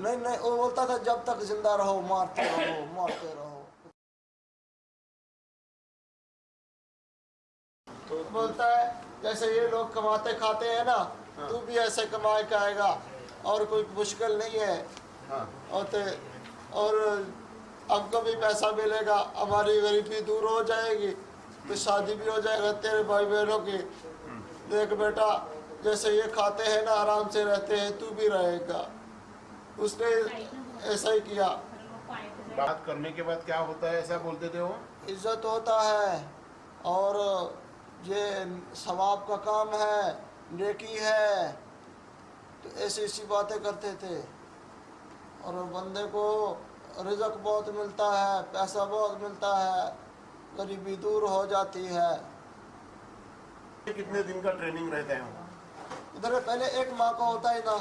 नहीं नहीं वो बोलता था जब तक ज़िंदा रहो मारते रहो मारते रहो। तो बोलता है जैसे ये लोग कमाते खाते हैं ना हाँ। तू भी ऐसे कमा के आएगा और कोई मुश्किल नहीं है। हाँ। और ते, और हमको भी पैसा मिलेगा हमारी गरीबी दूर हो जाएगी तो शादी भी हो जाएगा तेरे भाई बहनों की देख बेटा जैसे ये खाते हैं ना आराम से रहते हैं तू भी रहेगा। उसने ऐसा ही किया। बात करने के बाद क्या होता है ऐसा बोलते थे वो? इज़्ज़त होता है और ये सवाब का काम है नेकी है। तो ऐसी ऐसी बातें करते थे। और बंदे को रिजक बहुत मिलता है पैसा बहुत मिलता है गरीबी दूर हो जाती है। कितने दिन का ट्रेनिंग रहता है? उधर पहले एक माह का होता है ना।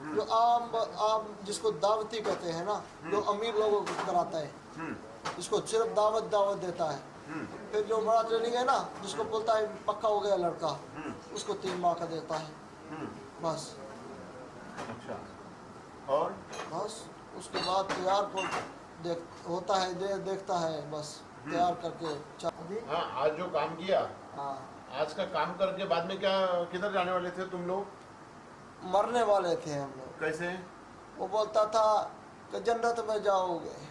जो आम आम जिसको दावती कहते हैं ना जो अमीर लोगों को कराता है। हम्म। इसको सिर्फ़ दावत दावत देता है। हम्म। फिर जो बड़ा ट्रेनिंग है ना जिसको बोलता है पक्का हो गया लड़का हम्म। उसको तीन माह का देता है। हम्म। बस। अच्छा। और? बस। उसके बाद तैयार को देख होता है दे, देखता है बस। तैयार करके हाँ आज जो काम किया हाँ। आज का काम करके बाद में क्या किधर जाने वाले थे तुम लोग? मरने वाले थे हम लोग। कैसे? वो बोलता था कि जन्नत में जाओगे।